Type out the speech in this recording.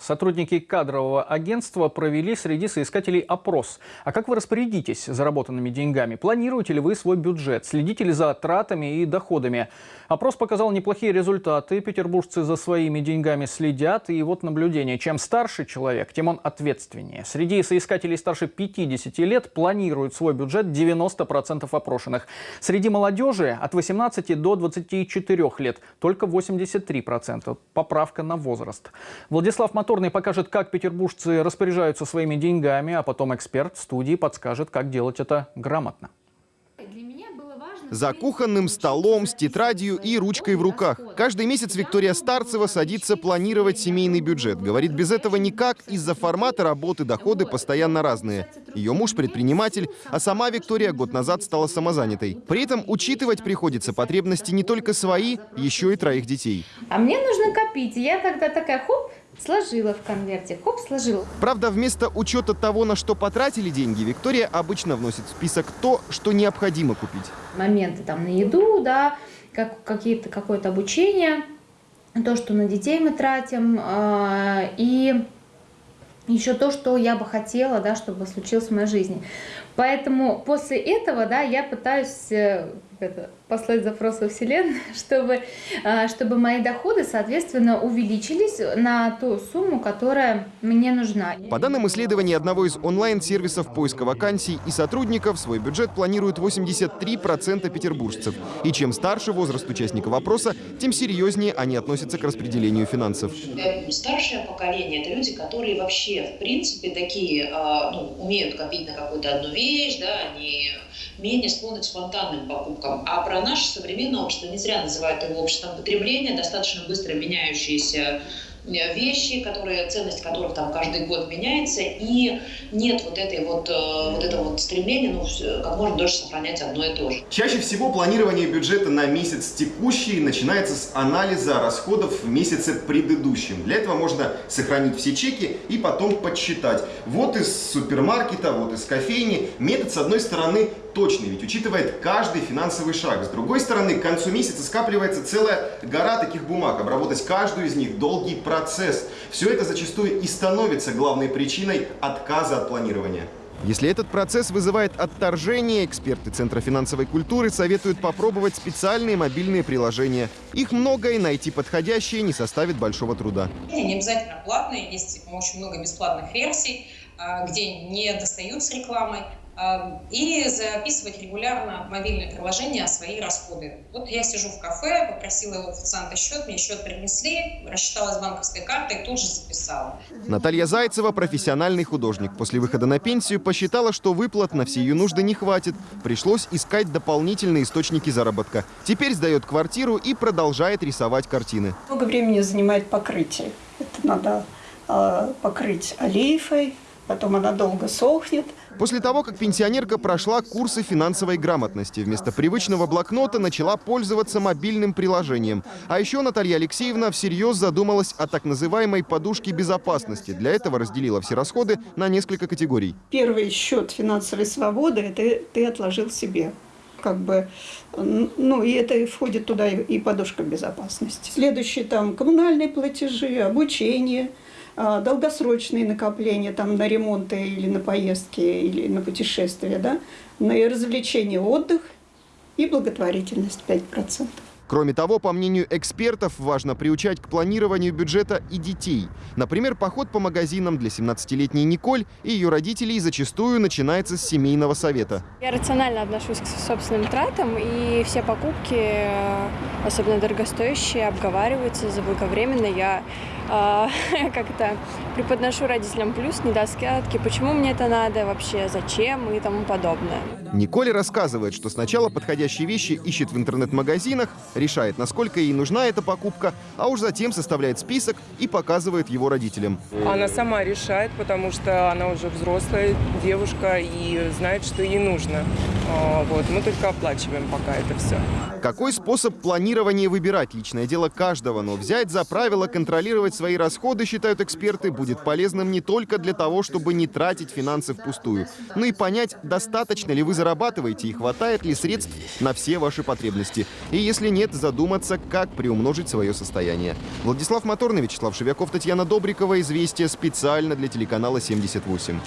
Сотрудники кадрового агентства провели среди соискателей опрос. А как вы распорядитесь заработанными деньгами? Планируете ли вы свой бюджет? Следите ли за тратами и доходами? Опрос показал неплохие результаты. Петербуржцы за своими деньгами следят. И вот наблюдение. Чем старше человек, тем он ответственнее. Среди соискателей старше 50 лет планируют свой бюджет 90% опрошенных. Среди молодежи от 18 до 24 лет только 83%. Поправка на возраст. Владислав Мат Моторный покажет, как петербуржцы распоряжаются своими деньгами, а потом эксперт в студии подскажет, как делать это грамотно. За кухонным столом, с тетрадью и ручкой в руках. Каждый месяц Виктория Старцева садится планировать семейный бюджет. Говорит, без этого никак, из-за формата работы доходы постоянно разные. Ее муж предприниматель, а сама Виктория год назад стала самозанятой. При этом учитывать приходится потребности не только свои, еще и троих детей. А мне нужно копить. Я тогда такая, хоп, Сложила в конверте, хоп, сложила. Правда, вместо учета того, на что потратили деньги, Виктория обычно вносит в список то, что необходимо купить. Моменты там на еду, да, как, какие-то, какое-то обучение, то, что на детей мы тратим, э, и еще то, что я бы хотела, да, чтобы случилось в моей жизни. Поэтому после этого, да, я пытаюсь э, это, послать запрос во Вселенную, чтобы, а, чтобы мои доходы, соответственно, увеличились на ту сумму, которая мне нужна. По данным исследования одного из онлайн-сервисов поиска вакансий и сотрудников, свой бюджет планируют 83% петербуржцев. И чем старше возраст участника вопроса, тем серьезнее они относятся к распределению финансов. Старшее поколение – это люди, которые вообще, в принципе, такие, а, ну, умеют копить на какую-то одну вещь, да, они менее склонны к спонтанным покупкам. А про наше современное общество, не зря называют его обществом потребления, достаточно быстро меняющиеся вещи, которые, ценность которых там каждый год меняется, и нет вот этой вот, э, вот этого вот стремления, ну, как можно дольше сохранять одно и то же. Чаще всего планирование бюджета на месяц текущий начинается с анализа расходов в месяце предыдущем. Для этого можно сохранить все чеки и потом подсчитать. Вот из супермаркета, вот из кофейни. Метод, с одной стороны, точный, ведь учитывает каждый финансовый шаг. С другой стороны, к концу месяца скапливается целая гора таких бумаг. Обработать каждую из них – долгий процесс. Все это зачастую и становится главной причиной отказа от планирования. Если этот процесс вызывает отторжение, эксперты Центра финансовой культуры советуют попробовать специальные мобильные приложения. Их много, и найти подходящие не составит большого труда. Не обязательно платные, есть очень много бесплатных версий, а, где не достают с рекламой. Эм, и записывать регулярно в мобильное приложение свои расходы. Вот я сижу в кафе, попросила у официанта счет, мне счет принесли, рассчиталась банковской картой и тут же записала. Наталья Зайцева, профессиональный художник. После выхода на пенсию посчитала, что выплат на все ее нужды не хватит. Пришлось искать дополнительные источники заработка. Теперь сдает квартиру и продолжает рисовать картины. Много времени занимает покрытие. Это надо э, покрыть олейфой, потом она долго сохнет. После того, как пенсионерка прошла курсы финансовой грамотности, вместо привычного блокнота начала пользоваться мобильным приложением. А еще Наталья Алексеевна всерьез задумалась о так называемой подушке безопасности. Для этого разделила все расходы на несколько категорий. Первый счет финансовой свободы – это ты отложил себе как бы, ну, и это входит туда и подушка безопасности. Следующие там коммунальные платежи, обучение – долгосрочные накопления там, на ремонты или на поездки, или на путешествия, да, на развлечения, отдых и благотворительность 5%. Кроме того, по мнению экспертов, важно приучать к планированию бюджета и детей. Например, поход по магазинам для 17-летней Николь и ее родителей зачастую начинается с семейного совета. Я рационально отношусь к собственным тратам, и все покупки, э, особенно дорогостоящие, обговариваются заблаговременно. Я э, как-то преподношу родителям плюс, недостатки, почему мне это надо вообще, зачем и тому подобное. Николь рассказывает, что сначала подходящие вещи ищет в интернет-магазинах, решает, насколько ей нужна эта покупка, а уж затем составляет список и показывает его родителям. Она сама решает, потому что она уже взрослая девушка и знает, что ей нужно. А, Вот, мы только оплачиваем пока это все. Какой способ планирования выбирать? Личное дело каждого, но взять за правило контролировать свои расходы, считают эксперты, будет полезным не только для того, чтобы не тратить финансы впустую, но и понять, достаточно ли вы зарабатываете и хватает ли средств на все ваши потребности. И если нет, задуматься, как приумножить свое состояние. Владислав Моторный, Вячеслав Шевяков, Татьяна Добрикова. Известия специально для телеканала 78.